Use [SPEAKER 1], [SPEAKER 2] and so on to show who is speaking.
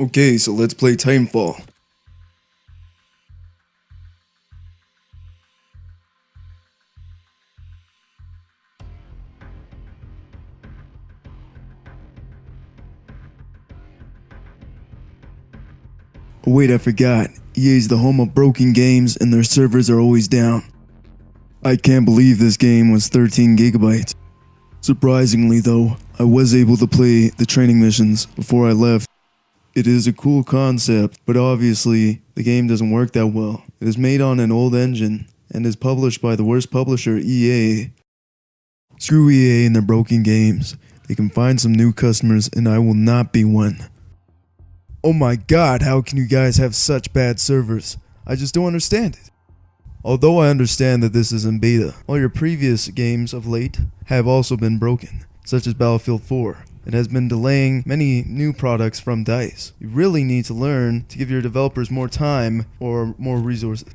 [SPEAKER 1] Okay, so let's play Titanfall. Wait, I forgot. EA is the home of broken games and their servers are always down. I can't believe this game was 13 gigabytes. Surprisingly though, I was able to play the training missions before I left. It is a cool concept, but obviously the game doesn't work that well. It is made on an old engine and is published by the worst publisher EA. Screw EA and their broken games. They can find some new customers and I will not be one. Oh my god, how can you guys have such bad servers? I just don't understand it. Although I understand that this is in beta, all your previous games of late have also been broken, such as Battlefield 4. It has been delaying many new products from DICE. You really need to learn to give your developers more time or more resources.